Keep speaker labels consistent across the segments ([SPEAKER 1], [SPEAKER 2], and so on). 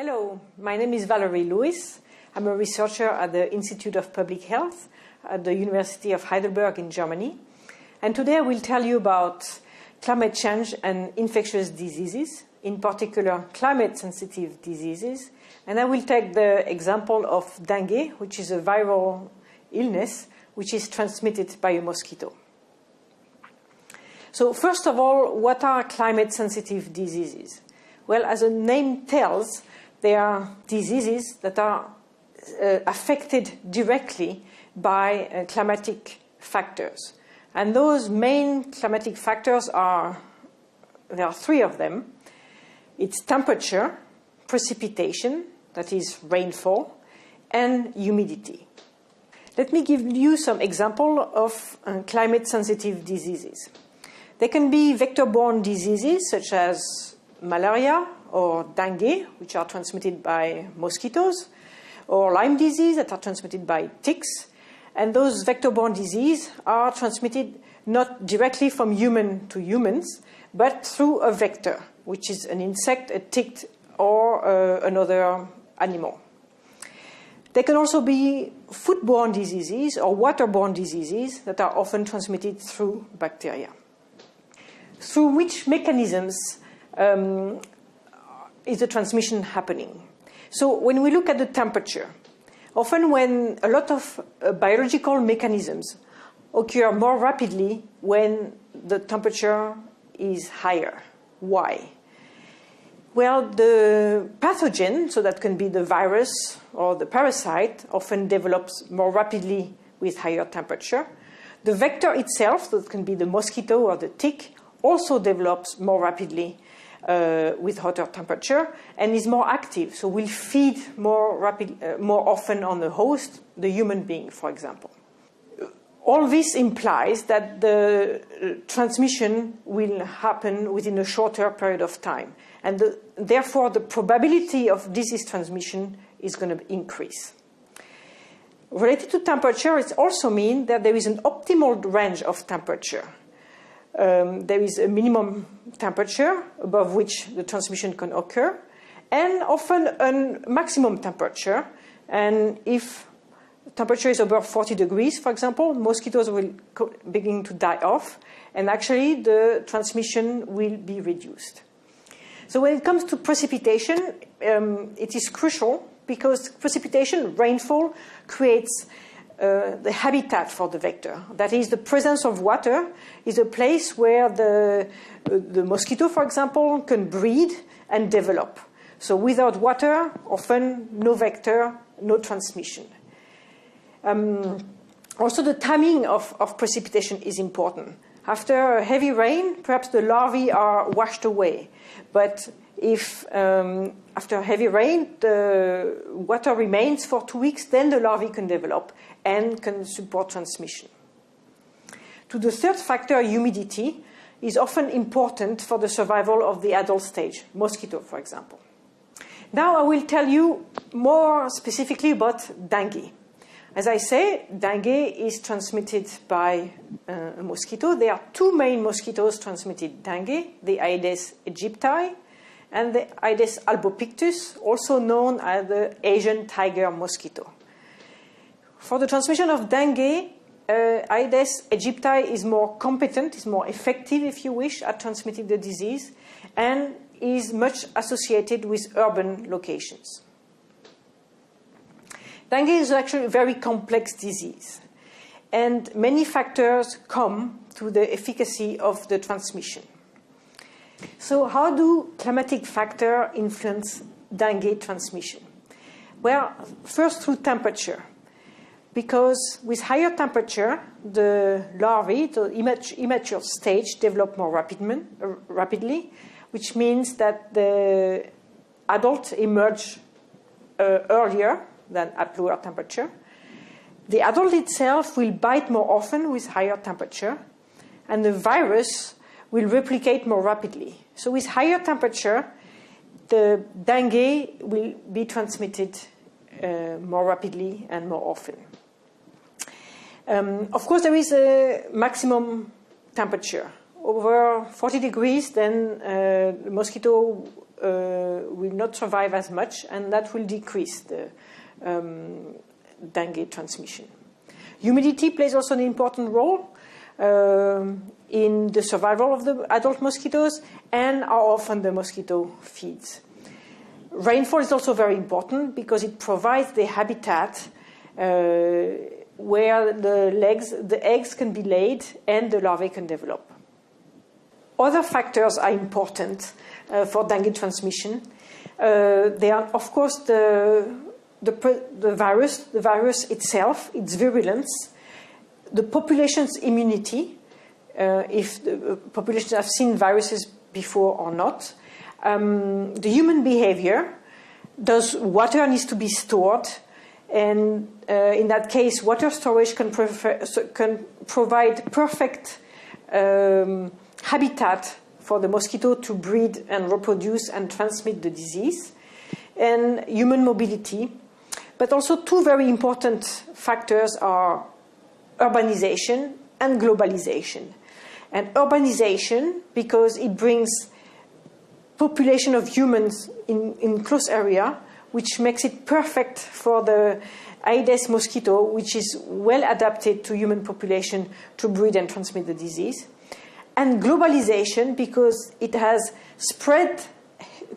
[SPEAKER 1] Hello, my name is Valerie Louis. I'm a researcher at the Institute of Public Health at the University of Heidelberg in Germany. And today I will tell you about climate change and infectious diseases, in particular climate sensitive diseases. And I will take the example of dengue, which is a viral illness which is transmitted by a mosquito. So, first of all, what are climate sensitive diseases? Well, as the name tells, they are diseases that are uh, affected directly by uh, climatic factors. And those main climatic factors are there are three of them it's temperature, precipitation, that is rainfall, and humidity. Let me give you some example of uh, climate sensitive diseases. They can be vector borne diseases such as malaria or dengue, which are transmitted by mosquitoes, or Lyme disease that are transmitted by ticks. And those vector borne diseases are transmitted not directly from human to humans, but through a vector, which is an insect, a tick, or uh, another animal. There can also be foodborne diseases or waterborne diseases that are often transmitted through bacteria. Through which mechanisms um, is the transmission happening? So when we look at the temperature, often when a lot of uh, biological mechanisms occur more rapidly when the temperature is higher. Why? Well, the pathogen, so that can be the virus or the parasite, often develops more rapidly with higher temperature. The vector itself, that can be the mosquito or the tick, also develops more rapidly uh, with hotter temperature and is more active, so will feed more, rapid, uh, more often on the host, the human being, for example. All this implies that the uh, transmission will happen within a shorter period of time, and the, therefore the probability of disease transmission is going to increase. Related to temperature, it also means that there is an optimal range of temperature um, there is a minimum temperature above which the transmission can occur, and often a maximum temperature. And if temperature is above 40 degrees, for example, mosquitoes will begin to die off, and actually the transmission will be reduced. So when it comes to precipitation, um, it is crucial because precipitation, rainfall, creates uh, the habitat for the vector. That is, the presence of water is a place where the, uh, the mosquito, for example, can breed and develop. So without water, often no vector, no transmission. Um, also, the timing of, of precipitation is important. After heavy rain, perhaps the larvae are washed away. But if um, after heavy rain the water remains for two weeks, then the larvae can develop and can support transmission. To the third factor, humidity is often important for the survival of the adult stage, mosquito, for example. Now I will tell you more specifically about dengue. As I say, dengue is transmitted by uh, a mosquito. There are two main mosquitoes transmitted dengue, the Aedes aegypti and the Aedes albopictus, also known as the Asian tiger mosquito. For the transmission of dengue, uh, Aedes aegypti is more competent, is more effective, if you wish, at transmitting the disease, and is much associated with urban locations. Dengue is actually a very complex disease, and many factors come to the efficacy of the transmission. So, how do climatic factors influence dengue transmission? Well, first through temperature because with higher temperature, the larvae, the immature stage, develop more rapidly, which means that the adults emerge uh, earlier than at lower temperature. The adult itself will bite more often with higher temperature, and the virus will replicate more rapidly. So, with higher temperature, the dengue will be transmitted uh, more rapidly and more often. Um, of course, there is a maximum temperature. Over 40 degrees, then uh, the mosquito uh, will not survive as much, and that will decrease the um, dengue transmission. Humidity plays also an important role um, in the survival of the adult mosquitoes and how often the mosquito feeds. Rainfall is also very important because it provides the habitat uh, where the, legs, the eggs can be laid and the larvae can develop. Other factors are important uh, for dengue transmission. Uh, they are, of course, the, the, the, virus, the virus itself, its virulence, the population's immunity, uh, if the uh, populations have seen viruses before or not, um, the human behavior, does water needs to be stored, and uh, in that case, water storage can, can provide perfect um, habitat for the mosquito to breed and reproduce and transmit the disease, and human mobility. But also two very important factors are urbanization and globalization. And urbanization, because it brings population of humans in, in close area, which makes it perfect for the Aedes mosquito, which is well adapted to human population to breed and transmit the disease. And globalization, because it has spread,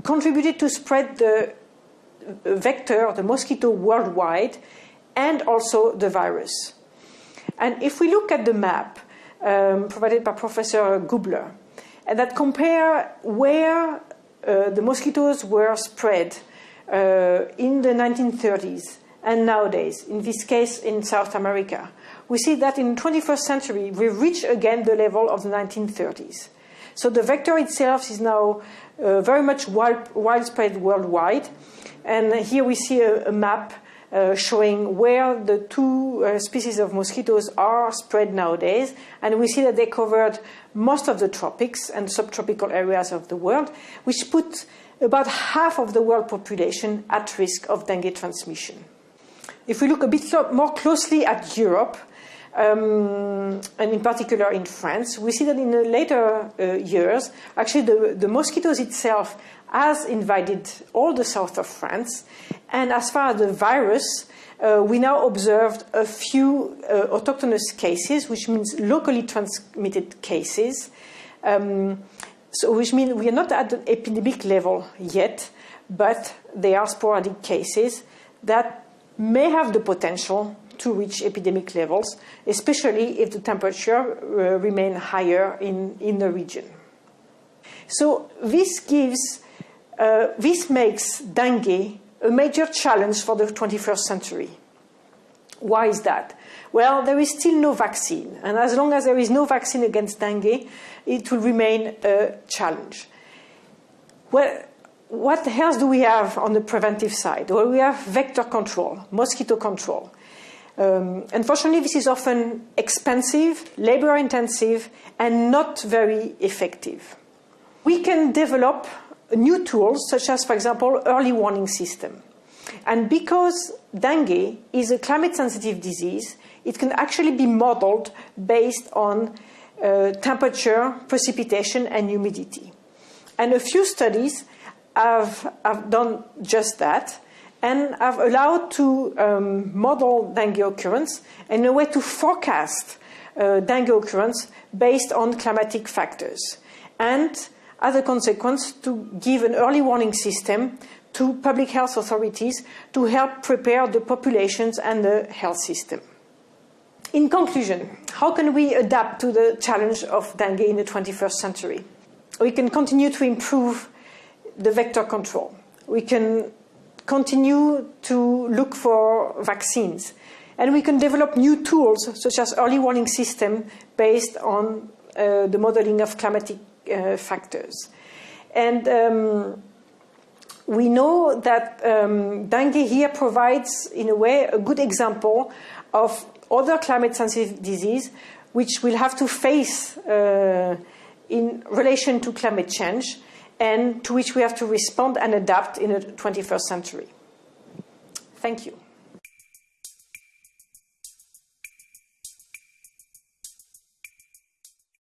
[SPEAKER 1] contributed to spread the vector, the mosquito worldwide, and also the virus. And if we look at the map um, provided by Professor Gubler, and that compare where uh, the mosquitoes were spread in the 1930s and nowadays, in this case in South America, we see that in the 21st century we reach again the level of the 1930s. So the vector itself is now uh, very much widespread worldwide. And here we see a, a map uh, showing where the two uh, species of mosquitoes are spread nowadays. And we see that they covered most of the tropics and subtropical areas of the world, which put about half of the world population at risk of dengue transmission. If we look a bit more closely at Europe, um, and in particular in France, we see that in the later uh, years, actually the, the mosquitoes itself has invaded all the south of France. And as far as the virus, uh, we now observed a few uh, autochthonous cases, which means locally transmitted cases. Um, so, which means we are not at the epidemic level yet, but they are sporadic cases that may have the potential to reach epidemic levels, especially if the temperature uh, remain higher in, in the region. So this gives, uh, this makes dengue a major challenge for the 21st century. Why is that? Well, there is still no vaccine, and as long as there is no vaccine against dengue, it will remain a challenge. Well, what else do we have on the preventive side? Well, we have vector control, mosquito control. Um, unfortunately, this is often expensive, labor intensive, and not very effective. We can develop new tools, such as, for example, early warning system. And because dengue is a climate sensitive disease, it can actually be modeled based on uh, temperature, precipitation, and humidity. And a few studies have, have done just that and have allowed to um, model dengue occurrence in a way to forecast uh, dengue occurrence based on climatic factors. And as a consequence, to give an early warning system to public health authorities to help prepare the populations and the health system. In conclusion, how can we adapt to the challenge of dengue in the 21st century? We can continue to improve the vector control. We can continue to look for vaccines. And we can develop new tools, such as early warning system, based on uh, the modeling of climatic uh, factors. And um, we know that um, dengue here provides, in a way, a good example of other climate-sensitive disease which we'll have to face uh, in relation to climate change and to which we have to respond and adapt in the 21st century. Thank you.